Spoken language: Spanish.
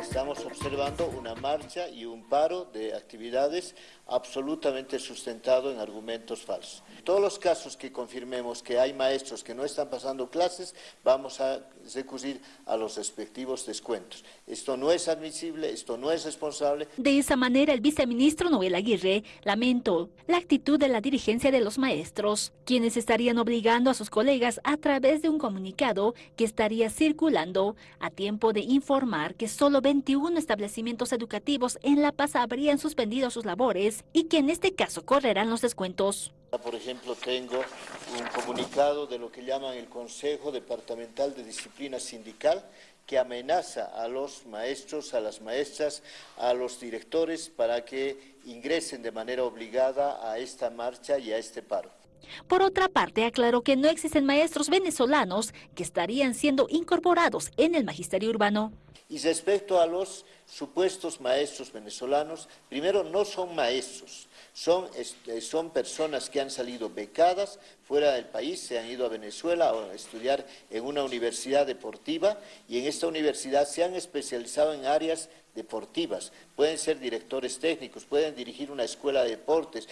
estamos observando una marcha y un paro de actividades absolutamente sustentado en argumentos falsos. Todos los casos que confirmemos que hay maestros que no están pasando clases, vamos a recurrir a los respectivos descuentos. Esto no es admisible, esto no es responsable. De esa manera, el viceministro Noel Aguirre lamentó la actitud de la dirigencia de los maestros, quienes estarían obligando a sus colegas a través de un comunicado que estaría circulando a tiempo de informar que solo 21 establecimientos educativos en La Paz habrían suspendido sus labores y que en este caso correrán los descuentos. Por ejemplo, tengo un comunicado de lo que llaman el Consejo Departamental de Disciplina Sindical que amenaza a los maestros, a las maestras, a los directores para que ingresen de manera obligada a esta marcha y a este paro. Por otra parte, aclaró que no existen maestros venezolanos que estarían siendo incorporados en el magisterio urbano. Y respecto a los supuestos maestros venezolanos, primero no son maestros, son, este, son personas que han salido becadas fuera del país, se han ido a Venezuela a estudiar en una universidad deportiva y en esta universidad se han especializado en áreas deportivas. Pueden ser directores técnicos, pueden dirigir una escuela de deportes.